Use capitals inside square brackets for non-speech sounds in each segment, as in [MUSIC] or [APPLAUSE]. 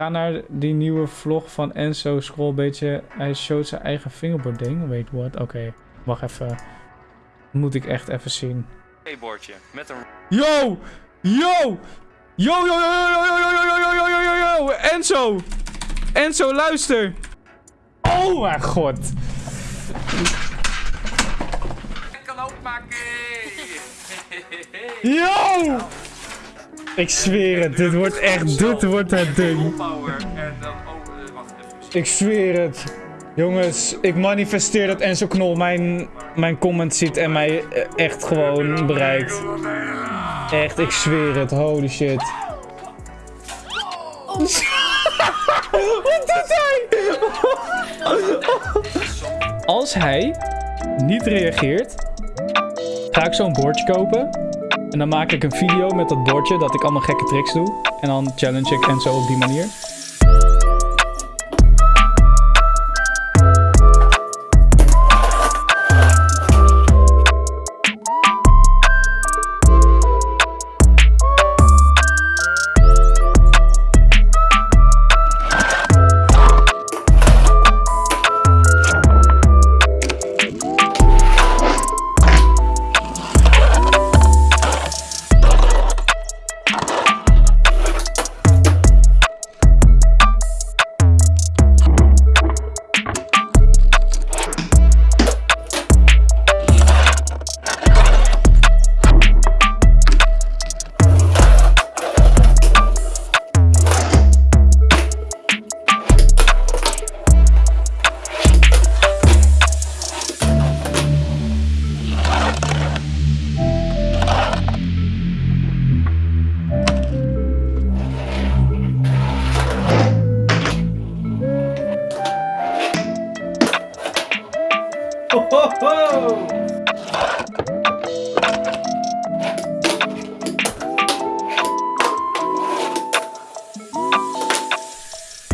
Ga naar die nieuwe vlog van Enzo. Scroll een beetje. Hij showt zijn eigen fingerboard ding. Wait, what? Oké, wacht even. Moet ik echt even zien. bordje met een Yo! Yo! Yo, yo, yo, yo, yo, yo, yo, yo, yo, yo, yo, yo, yo! Enzo! Enzo, luister! Oh mijn god! kan openmaken. Yo! Ik zweer het, dit wordt echt, dit wordt het ding. Ik zweer het. Jongens, ik manifesteer dat Enzo Knol mijn, mijn comment ziet en mij eh, echt gewoon bereikt. Echt, ik zweer het. Holy shit. [LAUGHS] Wat doet hij? Als hij niet reageert, ga ik zo'n bordje kopen. En dan maak ik een video met dat bordje dat ik allemaal gekke tricks doe. En dan challenge ik Enzo op die manier.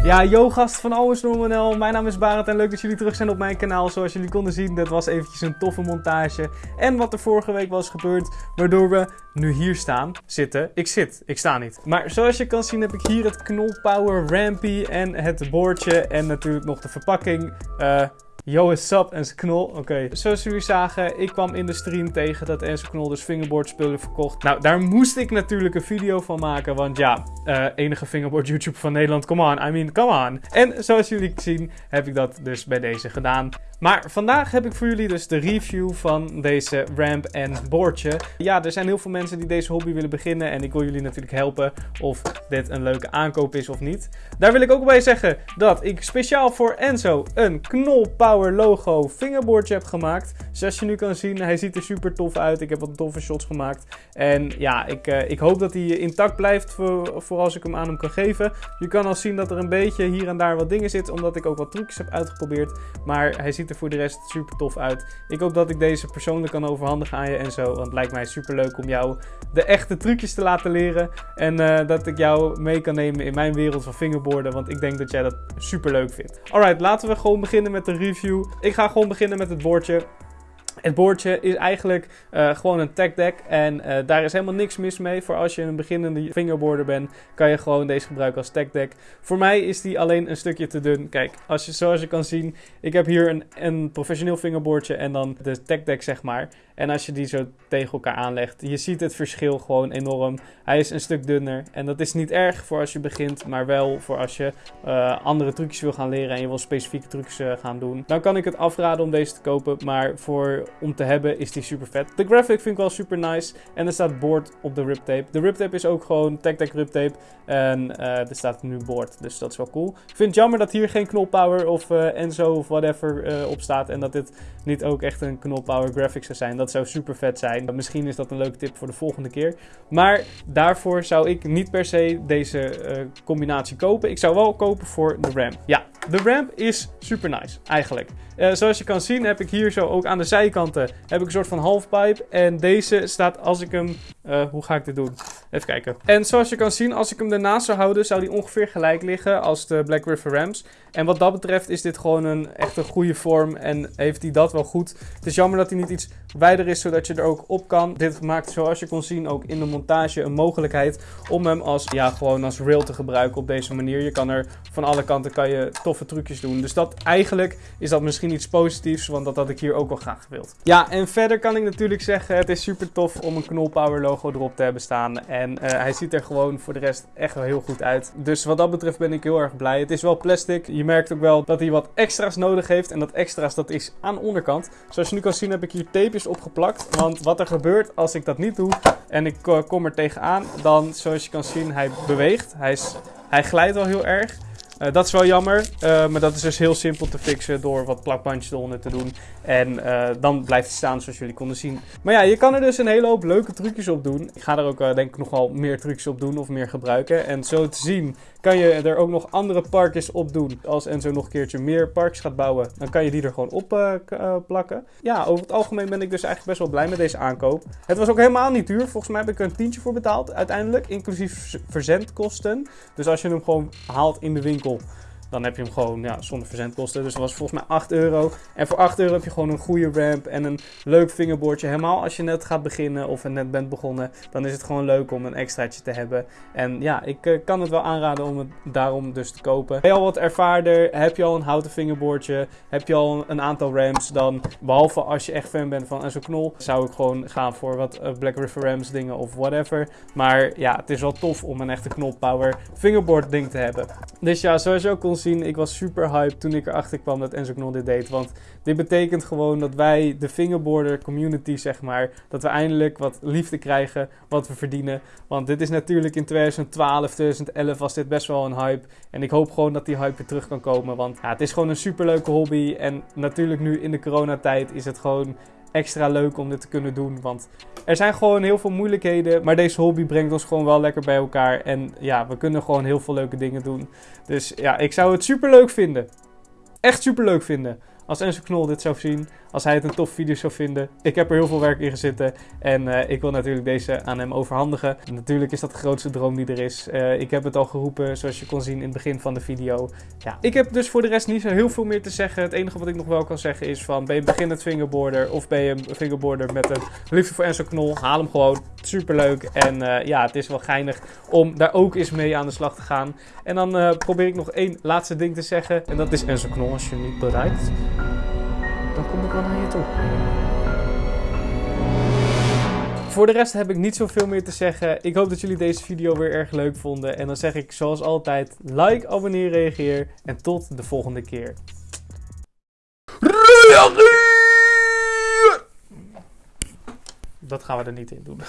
Ja, yo gast van Always Normal. Mijn naam is Barend en leuk dat jullie terug zijn op mijn kanaal. Zoals jullie konden zien, dit was eventjes een toffe montage. En wat er vorige week was gebeurd, waardoor we nu hier staan, zitten. Ik zit, ik sta niet. Maar zoals je kan zien heb ik hier het Knolpower Rampy en het boordje en natuurlijk nog de verpakking. Eh... Yo, is up en knol. Oké, zoals jullie zagen, ik kwam in de stream tegen dat Enzo Knol dus fingerboard spullen verkocht. Nou, daar moest ik natuurlijk een video van maken, want ja, uh, enige fingerboard YouTube van Nederland, come on, I mean, come on. En zoals jullie zien, heb ik dat dus bij deze gedaan. Maar vandaag heb ik voor jullie dus de review van deze ramp en boordje. Ja, er zijn heel veel mensen die deze hobby willen beginnen en ik wil jullie natuurlijk helpen of dit een leuke aankoop is of niet. Daar wil ik ook bij zeggen dat ik speciaal voor Enzo een Knol Power logo fingerboardje heb gemaakt. Zoals je nu kan zien, hij ziet er super tof uit. Ik heb wat toffe shots gemaakt. En ja, ik, uh, ik hoop dat hij intact blijft voor, voor als ik hem aan hem kan geven. Je kan al zien dat er een beetje hier en daar wat dingen zitten, omdat ik ook wat trucjes heb uitgeprobeerd. Maar hij ziet er voor de rest super tof uit. Ik hoop dat ik deze persoonlijk kan overhandigen aan je en zo. Want het lijkt mij super leuk om jou de echte trucjes te laten leren. En uh, dat ik jou mee kan nemen in mijn wereld van fingerboarden. Want ik denk dat jij dat super leuk vindt. Alright, laten we gewoon beginnen met de review. Ik ga gewoon beginnen met het bordje. Het boordje is eigenlijk uh, gewoon een tech deck en uh, daar is helemaal niks mis mee. Voor als je een beginnende fingerboarder bent, kan je gewoon deze gebruiken als tech deck. Voor mij is die alleen een stukje te dun. Kijk, als je, zoals je kan zien, ik heb hier een, een professioneel fingerboardje en dan de tech deck zeg maar. En als je die zo tegen elkaar aanlegt, je ziet het verschil gewoon enorm. Hij is een stuk dunner en dat is niet erg voor als je begint, maar wel voor als je uh, andere trucjes wil gaan leren en je wil specifieke trucjes gaan doen. Dan kan ik het afraden om deze te kopen, maar voor om te hebben is die super vet. De graphic vind ik wel super nice. En er staat board op de riptape. De riptape is ook gewoon tech-tech riptape. En uh, er staat nu board, dus dat is wel cool. Ik vind het jammer dat hier geen knolpower of Enzo of whatever op staat. En dat dit niet ook echt een knolpower graphic zou zijn. Zou super vet zijn. Misschien is dat een leuke tip voor de volgende keer. Maar daarvoor zou ik niet per se deze combinatie kopen. Ik zou wel kopen voor de RAM. Ja, de ramp is super nice, eigenlijk. Uh, zoals je kan zien heb ik hier zo ook aan de zijkanten heb ik een soort van halfpipe. En deze staat als ik hem... Uh, hoe ga ik dit doen? Even kijken. En zoals je kan zien, als ik hem ernaast zou houden, zou die ongeveer gelijk liggen als de Black River Rams. En wat dat betreft is dit gewoon een echt een goede vorm en heeft hij dat wel goed. Het is jammer dat hij niet iets wijder is, zodat je er ook op kan. Dit maakt, zoals je kon zien, ook in de montage een mogelijkheid om hem als, ja, gewoon als rail te gebruiken op deze manier. Je kan er van alle kanten kan je toffe trucjes doen. Dus dat eigenlijk is dat misschien iets positiefs, want dat had ik hier ook wel graag gewild. Ja, en verder kan ik natuurlijk zeggen, het is super tof om een Knolpower logo erop te hebben staan. En uh, hij ziet er gewoon voor de rest echt wel heel goed uit. Dus wat dat betreft ben ik heel erg blij. Het is wel plastic. Je merkt ook wel dat hij wat extra's nodig heeft. En dat extra's, dat is aan de onderkant. Zoals je nu kan zien heb ik hier tapejes opgeplakt. Want wat er gebeurt als ik dat niet doe en ik kom er tegenaan, dan zoals je kan zien, hij beweegt. Hij, is, hij glijdt wel heel erg. Uh, dat is wel jammer, uh, maar dat is dus heel simpel te fixen door wat plakbandjes eronder te doen. En uh, dan blijft hij staan zoals jullie konden zien. Maar ja, je kan er dus een hele hoop leuke trucjes op doen. Ik ga er ook denk ik nog wel meer trucjes op doen of meer gebruiken. En zo te zien kan je er ook nog andere parkjes op doen. Als Enzo nog een keertje meer parks gaat bouwen, dan kan je die er gewoon op plakken. Ja, over het algemeen ben ik dus eigenlijk best wel blij met deze aankoop. Het was ook helemaal niet duur. Volgens mij heb ik er een tientje voor betaald uiteindelijk, inclusief verzendkosten. Dus als je hem gewoon haalt in de winkel dan heb je hem gewoon ja, zonder verzendkosten. Dus dat was volgens mij 8 euro. En voor 8 euro heb je gewoon een goede ramp en een leuk vingerboardje. Helemaal als je net gaat beginnen of net bent begonnen, dan is het gewoon leuk om een extraatje te hebben. En ja, ik uh, kan het wel aanraden om het daarom dus te kopen. Ben je al wat ervaarder? Heb je al een houten vingerboardje? Heb je al een aantal ramps? Dan, behalve als je echt fan bent van Enzo Knol, zou ik gewoon gaan voor wat uh, Black River Rams dingen of whatever. Maar ja, het is wel tof om een echte Knol Power fingerboard ding te hebben. Dus ja, zoals je ook kon zien, ik was super hyped toen ik erachter kwam dat Enzo Knol dit deed. Want dit betekent gewoon dat wij, de fingerboarder community zeg maar, dat we eindelijk wat liefde krijgen, wat we verdienen. Want dit is natuurlijk in 2012, 2011 was dit best wel een hype. En ik hoop gewoon dat die hype weer terug kan komen. Want ja, het is gewoon een super leuke hobby. En natuurlijk nu in de coronatijd is het gewoon extra leuk om dit te kunnen doen. Want er zijn gewoon heel veel moeilijkheden. Maar deze hobby brengt ons gewoon wel lekker bij elkaar. En ja, we kunnen gewoon heel veel leuke dingen doen. Dus ja, ik zou het super leuk vinden. Echt super leuk vinden. Als Enzo Knol dit zou zien, als hij het een tof video zou vinden. Ik heb er heel veel werk in gezeten en uh, ik wil natuurlijk deze aan hem overhandigen. natuurlijk is dat de grootste droom die er is. Uh, ik heb het al geroepen, zoals je kon zien in het begin van de video. Ja, ik heb dus voor de rest niet zo heel veel meer te zeggen. Het enige wat ik nog wel kan zeggen is van, ben je beginnend fingerboarder of ben je een fingerboarder met een liefde voor Enzo Knol, haal hem gewoon. Superleuk en uh, ja, het is wel geinig om daar ook eens mee aan de slag te gaan. En dan probeer ik nog één laatste ding te zeggen en dat is Enzo Knol als je niet bereikt dan kom ik wel naar je toe. Voor de rest heb ik niet zoveel meer te zeggen. Ik hoop dat jullie deze video weer erg leuk vonden. En dan zeg ik zoals altijd, like, abonneer, reageer. En tot de volgende keer. Dat gaan we er niet in doen.